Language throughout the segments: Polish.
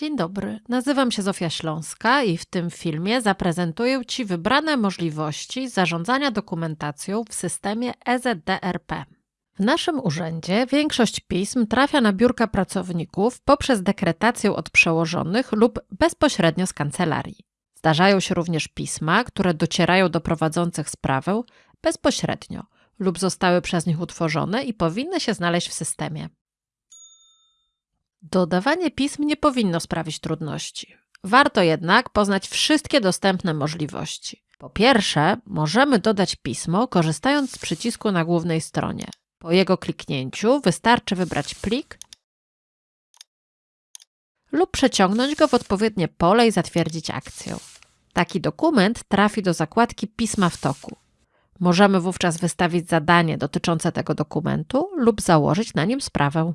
Dzień dobry, nazywam się Zofia Śląska i w tym filmie zaprezentuję Ci wybrane możliwości zarządzania dokumentacją w systemie EZDRP. W naszym urzędzie większość pism trafia na biurka pracowników poprzez dekretację od przełożonych lub bezpośrednio z kancelarii. Zdarzają się również pisma, które docierają do prowadzących sprawę bezpośrednio lub zostały przez nich utworzone i powinny się znaleźć w systemie. Dodawanie pism nie powinno sprawić trudności. Warto jednak poznać wszystkie dostępne możliwości. Po pierwsze, możemy dodać pismo korzystając z przycisku na głównej stronie. Po jego kliknięciu wystarczy wybrać plik lub przeciągnąć go w odpowiednie pole i zatwierdzić akcję. Taki dokument trafi do zakładki Pisma w toku. Możemy wówczas wystawić zadanie dotyczące tego dokumentu lub założyć na nim sprawę.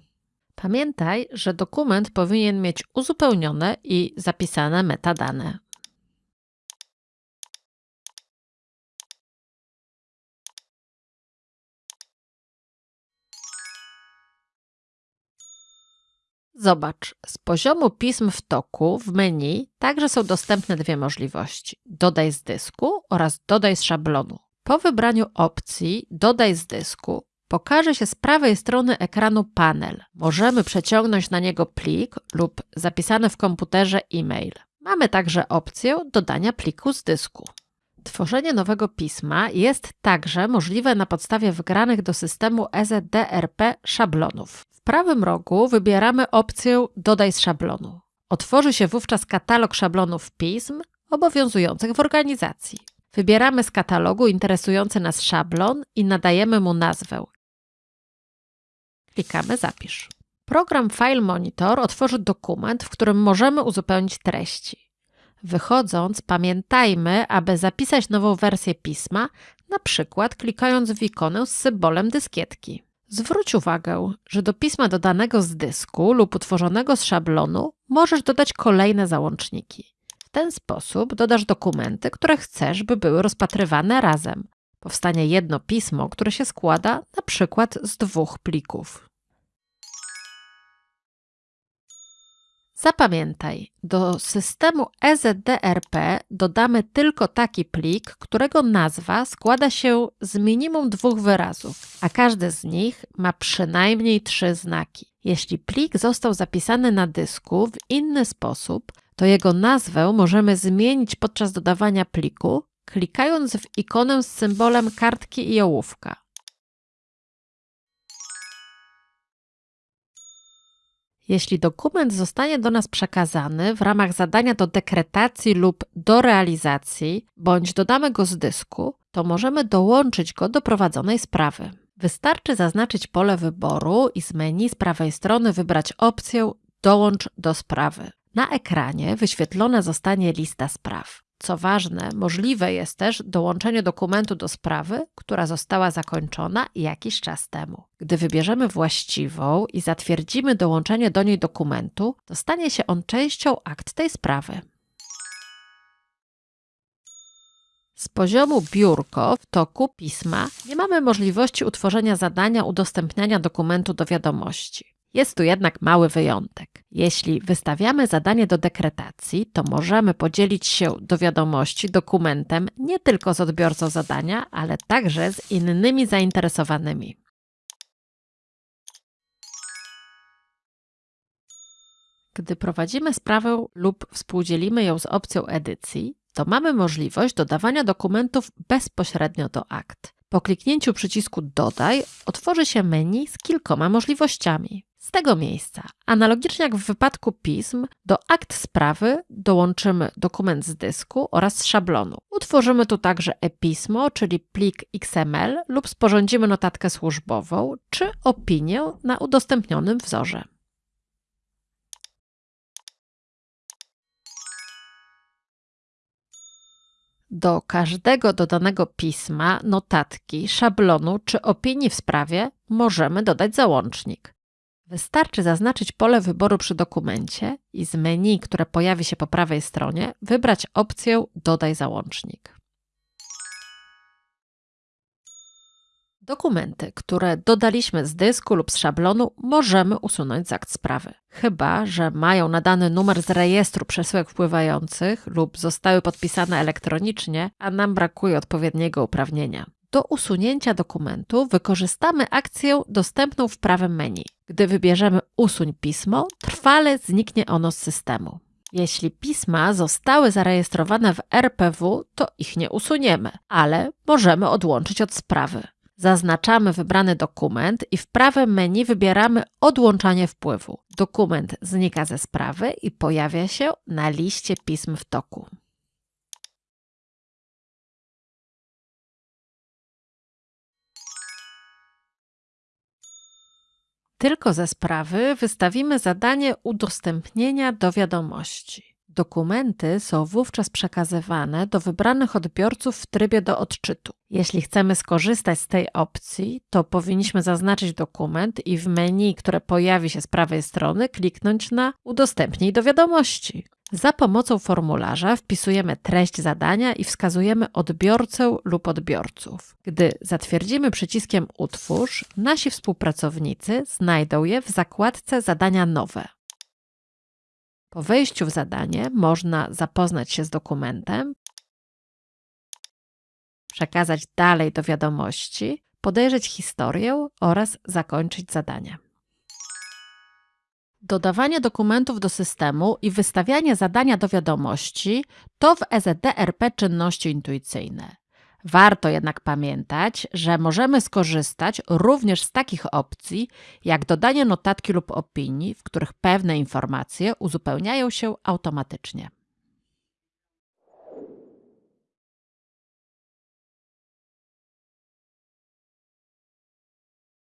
Pamiętaj, że dokument powinien mieć uzupełnione i zapisane metadane. Zobacz, z poziomu pism w toku w menu także są dostępne dwie możliwości: dodaj z dysku oraz dodaj z szablonu. Po wybraniu opcji dodaj z dysku pokaże się z prawej strony ekranu panel. Możemy przeciągnąć na niego plik lub zapisany w komputerze e-mail. Mamy także opcję dodania pliku z dysku. Tworzenie nowego pisma jest także możliwe na podstawie wgranych do systemu EZDRP szablonów. W prawym rogu wybieramy opcję Dodaj z szablonu. Otworzy się wówczas katalog szablonów pism obowiązujących w organizacji. Wybieramy z katalogu interesujący nas szablon i nadajemy mu nazwę Klikamy Zapisz. Program File Monitor otworzy dokument, w którym możemy uzupełnić treści. Wychodząc, pamiętajmy, aby zapisać nową wersję pisma, na przykład klikając w ikonę z symbolem dyskietki. Zwróć uwagę, że do pisma dodanego z dysku lub utworzonego z szablonu możesz dodać kolejne załączniki. W ten sposób dodasz dokumenty, które chcesz, by były rozpatrywane razem. Powstanie jedno pismo, które się składa na przykład z dwóch plików. Zapamiętaj, do systemu EZDRP dodamy tylko taki plik, którego nazwa składa się z minimum dwóch wyrazów, a każdy z nich ma przynajmniej trzy znaki. Jeśli plik został zapisany na dysku w inny sposób, to jego nazwę możemy zmienić podczas dodawania pliku, klikając w ikonę z symbolem kartki i ołówka. Jeśli dokument zostanie do nas przekazany w ramach zadania do dekretacji lub do realizacji, bądź dodamy go z dysku, to możemy dołączyć go do prowadzonej sprawy. Wystarczy zaznaczyć pole wyboru i z menu z prawej strony wybrać opcję Dołącz do sprawy. Na ekranie wyświetlona zostanie lista spraw. Co ważne, możliwe jest też dołączenie dokumentu do sprawy, która została zakończona jakiś czas temu. Gdy wybierzemy właściwą i zatwierdzimy dołączenie do niej dokumentu, to stanie się on częścią akt tej sprawy. Z poziomu biurko w toku pisma nie mamy możliwości utworzenia zadania udostępniania dokumentu do wiadomości. Jest tu jednak mały wyjątek. Jeśli wystawiamy zadanie do dekretacji, to możemy podzielić się do wiadomości dokumentem nie tylko z odbiorcą zadania, ale także z innymi zainteresowanymi. Gdy prowadzimy sprawę lub współdzielimy ją z opcją edycji, to mamy możliwość dodawania dokumentów bezpośrednio do akt. Po kliknięciu przycisku Dodaj otworzy się menu z kilkoma możliwościami. Z tego miejsca, analogicznie jak w wypadku pism, do akt sprawy dołączymy dokument z dysku oraz z szablonu. Utworzymy tu także e-pismo, czyli plik XML lub sporządzimy notatkę służbową czy opinię na udostępnionym wzorze. Do każdego dodanego pisma, notatki, szablonu czy opinii w sprawie możemy dodać załącznik. Wystarczy zaznaczyć pole wyboru przy dokumencie i z menu, które pojawi się po prawej stronie, wybrać opcję Dodaj załącznik. Dokumenty, które dodaliśmy z dysku lub z szablonu, możemy usunąć z akt sprawy. Chyba, że mają nadany numer z rejestru przesyłek wpływających lub zostały podpisane elektronicznie, a nam brakuje odpowiedniego uprawnienia. Do usunięcia dokumentu wykorzystamy akcję dostępną w prawym menu. Gdy wybierzemy Usuń pismo, trwale zniknie ono z systemu. Jeśli pisma zostały zarejestrowane w RPW, to ich nie usuniemy, ale możemy odłączyć od sprawy. Zaznaczamy wybrany dokument i w prawym menu wybieramy Odłączanie wpływu. Dokument znika ze sprawy i pojawia się na liście pism w toku. Tylko ze sprawy wystawimy zadanie udostępnienia do wiadomości. Dokumenty są wówczas przekazywane do wybranych odbiorców w trybie do odczytu. Jeśli chcemy skorzystać z tej opcji, to powinniśmy zaznaczyć dokument i w menu, które pojawi się z prawej strony, kliknąć na Udostępnij do wiadomości. Za pomocą formularza wpisujemy treść zadania i wskazujemy odbiorcę lub odbiorców. Gdy zatwierdzimy przyciskiem Utwórz, nasi współpracownicy znajdą je w zakładce Zadania nowe. Po wejściu w zadanie można zapoznać się z dokumentem, przekazać dalej do wiadomości, podejrzeć historię oraz zakończyć zadanie. Dodawanie dokumentów do systemu i wystawianie zadania do wiadomości to w EZDRP czynności intuicyjne. Warto jednak pamiętać, że możemy skorzystać również z takich opcji, jak dodanie notatki lub opinii, w których pewne informacje uzupełniają się automatycznie.